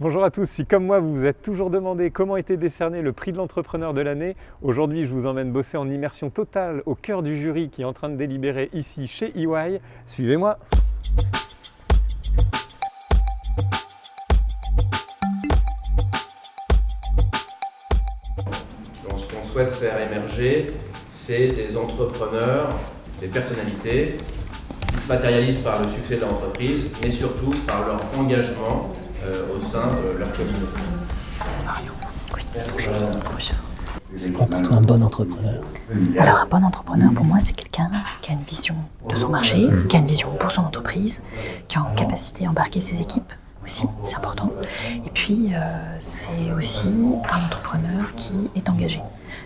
Bonjour à tous, si comme moi vous vous êtes toujours demandé comment était décerné le prix de l'entrepreneur de l'année, aujourd'hui je vous emmène bosser en immersion totale au cœur du jury qui est en train de délibérer ici chez EY. Suivez-moi ce qu'on souhaite faire émerger, c'est des entrepreneurs, des personnalités qui se matérialisent par le succès de l'entreprise, mais surtout par leur engagement au sein de leur communauté. C'est quoi pour toi un bon entrepreneur Alors un bon entrepreneur pour moi c'est quelqu'un qui a une vision de son marché, qui a une vision pour son entreprise, qui a en capacité d'embarquer ses équipes aussi, c'est important. Et puis euh, c'est aussi un entrepreneur qui est engagé,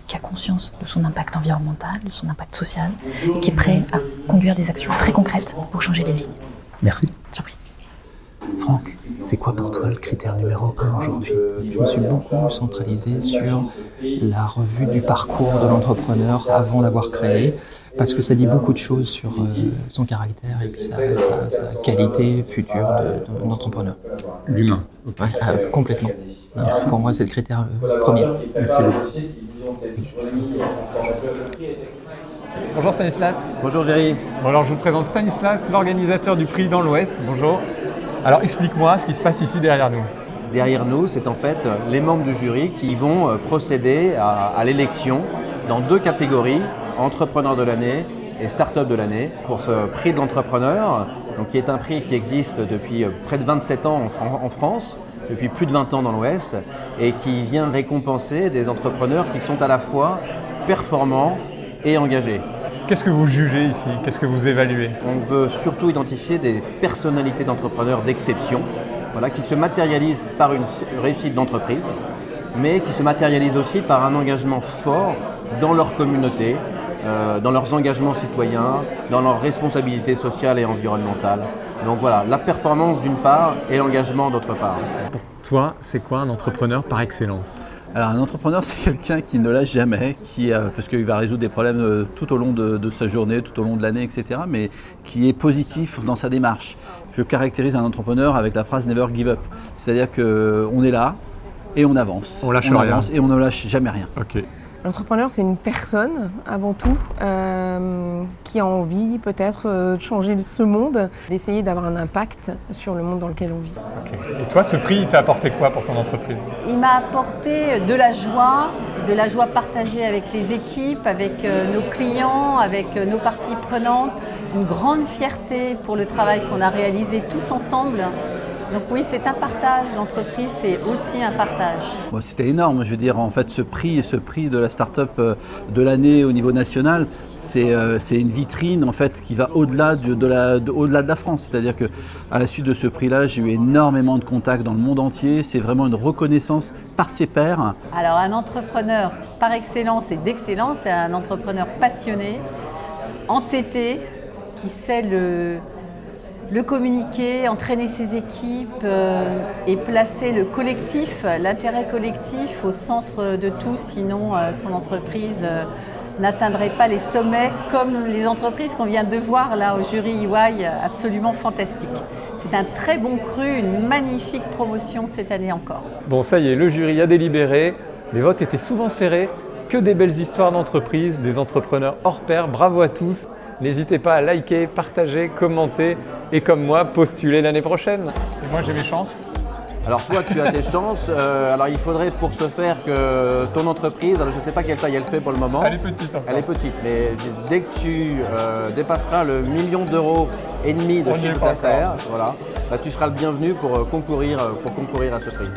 qui a conscience de son impact environnemental, de son impact social, et qui est prêt à conduire des actions très concrètes pour changer les lignes. Merci. Franck, c'est quoi pour toi le critère numéro un aujourd'hui? Je me suis beaucoup centralisé sur la revue du parcours de l'entrepreneur avant d'avoir créé, parce que ça dit beaucoup de choses sur euh, son caractère et puis sa, sa- sa qualité future de- de- d'entrepreneur. L'humain. Ouais, ah, complètement. Alors, Pour moi, c'est le critère euh, premier. Merci beaucoup. Bonjour Stanislas. Bonjour Géry. Bon alors je vous présente Stanislas, l'organisateur du prix dans l'Ouest. Bonjour. Alors explique-moi ce qui se passe ici derrière nous. Derrière nous, c'est en fait les membres du jury qui vont euh, procéder à, l'élection dans deux catégories, entrepreneur de l'année et start-up de l'année. Pour ce prix de l'entrepreneur, qui est un prix qui existe depuis euh, près de 27 ans en France, depuis plus de 20 ans dans l'Ouest, et qui vient récompenser des entrepreneurs qui sont à la fois performants et engagés. Qu'est-ce que vous jugez ici? Qu'est-ce que vous évaluez? On veut surtout identifier des personnalités d'entrepreneurs d'exception voilà, qui se matérialisent par une réussite d'entreprise, mais qui se matérialisent aussi par un engagement fort dans leur communauté, euh, dans leurs engagements citoyens, dans leurs responsabilités sociales et environnementales. Donc voilà, la performance d'une part et l'engagement d'autre part. Pour toi, c'est quoi un entrepreneur par excellence? Alors un entrepreneur, c'est quelqu'un qui ne lâche jamais, qui, euh, parce qu'il va résoudre des problèmes euh, tout au long de, de sa journée, tout au long de l'année, etc., mais qui est positif dans sa démarche. Je caractérise un entrepreneur avec la phrase Never give up, c'est-à-dire qu'on est là et on avance. On lâche rien. avance et on ne lâche jamais rien. Ok. L'entrepreneur, c'est une personne, avant tout, euh, qui a envie peut-être euh, de changer ce monde, d'essayer d'avoir un impact sur le monde dans lequel on vit. Et toi, ce prix, il t'a apporté quoi pour ton entreprise? Il m'a apporté de la joie, de la joie partagée avec les équipes, avec euh, nos clients, avec euh, nos parties prenantes, une grande fierté pour le travail qu'on a réalisé tous ensemble. Donc oui, c'est un partage, l'entreprise c'est aussi un partage. Bon, C'était énorme, je veux dire, en fait, ce prix, ce prix de la start-up euh, de l'année au niveau national, c'est euh, c'est une vitrine en fait qui va au-delà de, de la, de- au-delà de la France. C'est-à-dire que à la suite de ce prix-là, j'ai eu énormément de contacts dans le monde entier. C'est vraiment une reconnaissance par ses pairs. Alors un entrepreneur par excellence et d'excellence, c'est un entrepreneur passionné, entêté, qui sait le, le communiquer, entraîner ses équipes euh, et placer le collectif, l'intérêt collectif au centre de tout, sinon euh, son entreprise euh, n'atteindrait pas les sommets comme les entreprises qu'on vient de voir là au jury EY, absolument fantastique. C'est un très bon cru, une magnifique promotion cette année encore. Bon, ça y est, le jury a délibéré. Les votes étaient souvent serrés. Que des belles histoires d'entreprise, des entrepreneurs hors pair. Bravo à tous. N'hésitez pas à liker, partager, commenter et comme moi, postuler l'année prochaine. Et moi, j'ai mes chances. Alors toi, tu as tes chances. Euh, alors il faudrait pour ce faire que ton entreprise, alors je ne sais pas quelle taille elle fait pour le moment. Elle est petite encore. Elle est petite, mais dès que tu euh, dépasseras le million d'euros et demi de On chiffre d'affaires, voilà, bah, tu seras le bienvenu pour euh, concourir, pour concourir à ce prix.